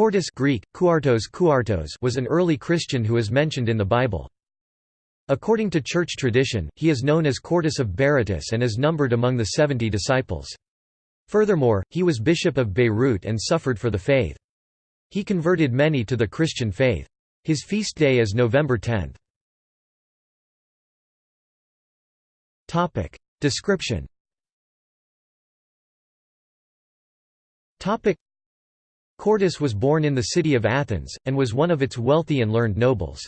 Quartus Greek, Kuartos Kuartos was an early Christian who is mentioned in the Bible. According to church tradition, he is known as Quartus of Berytus and is numbered among the seventy disciples. Furthermore, he was bishop of Beirut and suffered for the faith. He converted many to the Christian faith. His feast day is November 10. Description Quartus was born in the city of Athens, and was one of its wealthy and learned nobles.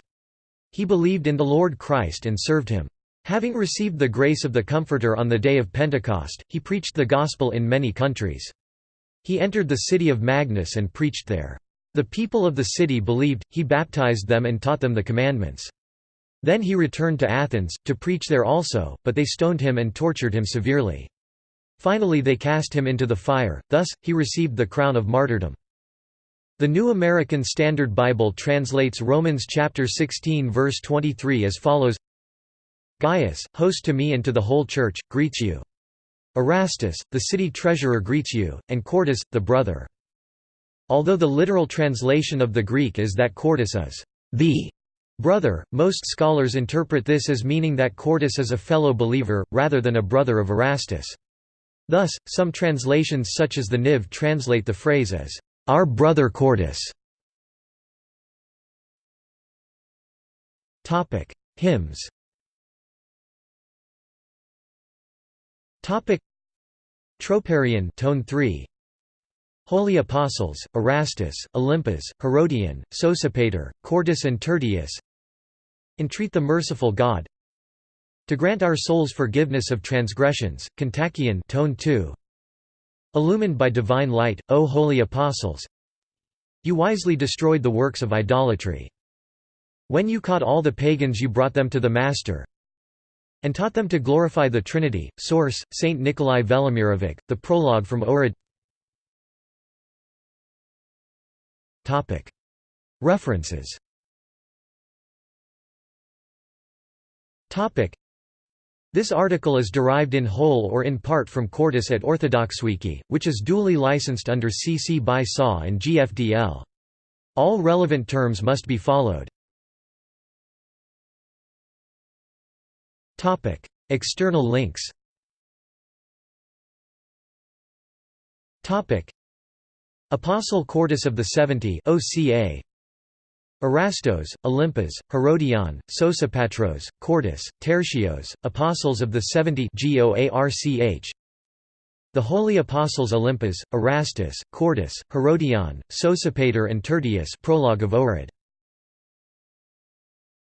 He believed in the Lord Christ and served him. Having received the grace of the Comforter on the day of Pentecost, he preached the gospel in many countries. He entered the city of Magnus and preached there. The people of the city believed, he baptized them and taught them the commandments. Then he returned to Athens, to preach there also, but they stoned him and tortured him severely. Finally they cast him into the fire, thus, he received the crown of martyrdom. The New American Standard Bible translates Romans chapter 16 verse 23 as follows Gaius, host to me and to the whole church, greets you. Erastus, the city treasurer greets you, and Quartus, the brother. Although the literal translation of the Greek is that Quartus is the brother, most scholars interpret this as meaning that Quartus is a fellow believer, rather than a brother of Erastus. Thus, some translations such as the NIV translate the phrase as our brother. Topic: Hymns. Topic: Troparion, Tone 3. Holy Apostles: Erastus, Olympus, Herodion, Sosipater, Quartus and Tertius. Entreat the merciful God to grant our souls forgiveness of transgressions. Kontakion, Tone 2. Illumined by divine light, O holy apostles! You wisely destroyed the works of idolatry. When you caught all the pagans you brought them to the Master and taught them to glorify the Trinity. Source, St. Nikolai Velimirovic, the prologue from Ohrid References this article is derived in whole or in part from Quartus at OrthodoxWiki, which is duly licensed under CC by SA and GFDL. All relevant terms must be followed. External links Apostle Quartus of the Seventy OCA Erastos, Olympus, Herodion, Sosipatros, Quartus, Tertios, Apostles of the Seventy The Holy Apostles Olympus, Erastus, Quartus, Herodion, Sosipater and Tertius Prologue of Ohrid